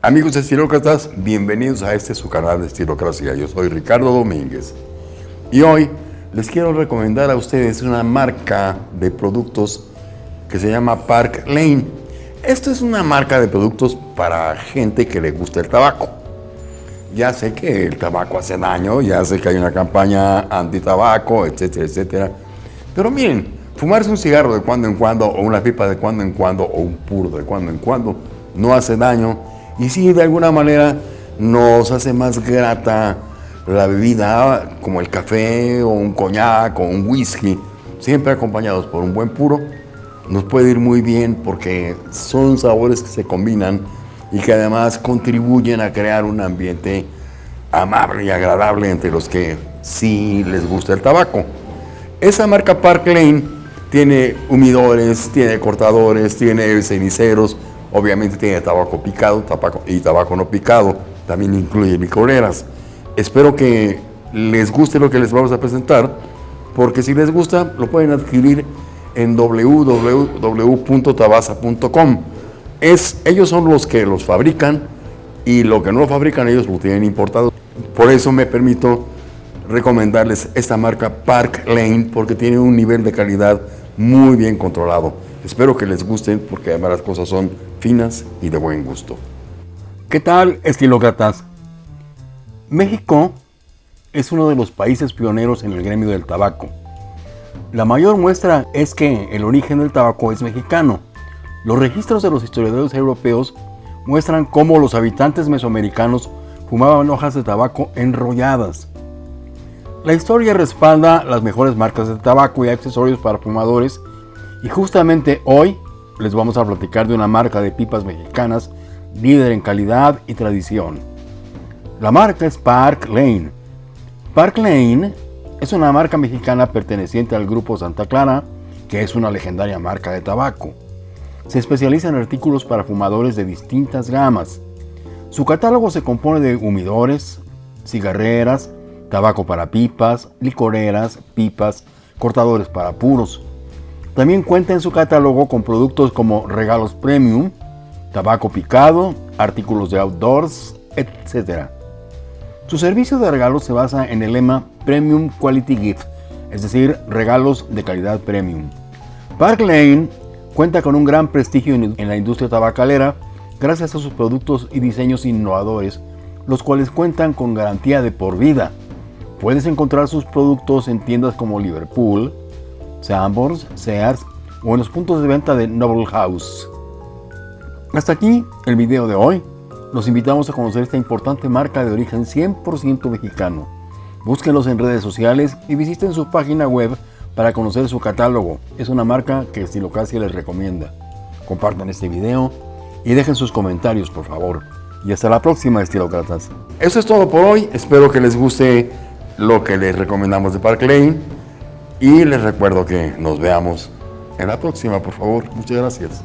Amigos estilócratas, bienvenidos a este su canal de Estilocracia. Yo soy Ricardo Domínguez y hoy les quiero recomendar a ustedes una marca de productos que se llama Park Lane. Esto es una marca de productos para gente que le gusta el tabaco. Ya sé que el tabaco hace daño, ya sé que hay una campaña anti-tabaco, etcétera, etcétera. Pero miren, fumarse un cigarro de cuando en cuando, o una pipa de cuando en cuando, o un puro de cuando en cuando, no hace daño y sí, de alguna manera nos hace más grata la bebida, como el café o un coñac o un whisky, siempre acompañados por un buen puro, nos puede ir muy bien porque son sabores que se combinan y que además contribuyen a crear un ambiente amable y agradable entre los que sí les gusta el tabaco. Esa marca Park Lane tiene humidores, tiene cortadores, tiene ceniceros, Obviamente tiene tabaco picado tabaco, y tabaco no picado. También incluye licoreras. Espero que les guste lo que les vamos a presentar, porque si les gusta, lo pueden adquirir en www.tabasa.com. Ellos son los que los fabrican y lo que no lo fabrican ellos lo tienen importado. Por eso me permito recomendarles esta marca Park Lane porque tiene un nivel de calidad muy bien controlado. Espero que les gusten porque además las cosas son finas y de buen gusto. ¿Qué tal, estilócratas? México es uno de los países pioneros en el gremio del tabaco. La mayor muestra es que el origen del tabaco es mexicano. Los registros de los historiadores europeos muestran cómo los habitantes mesoamericanos fumaban hojas de tabaco enrolladas. La historia respalda las mejores marcas de tabaco y accesorios para fumadores y justamente hoy les vamos a platicar de una marca de pipas mexicanas líder en calidad y tradición. La marca es Park Lane. Park Lane es una marca mexicana perteneciente al grupo Santa Clara, que es una legendaria marca de tabaco. Se especializa en artículos para fumadores de distintas gamas. Su catálogo se compone de humidores, cigarreras, tabaco para pipas, licoreras, pipas, cortadores para puros, también cuenta en su catálogo con productos como regalos premium, tabaco picado, artículos de outdoors, etc. Su servicio de regalos se basa en el lema Premium Quality Gift, es decir, regalos de calidad premium. Park Lane cuenta con un gran prestigio en la industria tabacalera gracias a sus productos y diseños innovadores, los cuales cuentan con garantía de por vida. Puedes encontrar sus productos en tiendas como Liverpool, Sambors, Sears o en los puntos de venta de Noble House. Hasta aquí el video de hoy. Los invitamos a conocer esta importante marca de origen 100% mexicano. Búsquenlos en redes sociales y visiten su página web para conocer su catálogo. Es una marca que Estilocracia les recomienda. Compartan este video y dejen sus comentarios, por favor. Y hasta la próxima, estilócratas. Eso es todo por hoy. Espero que les guste lo que les recomendamos de Park Lane. Y les recuerdo que nos veamos en la próxima, por favor. Muchas gracias.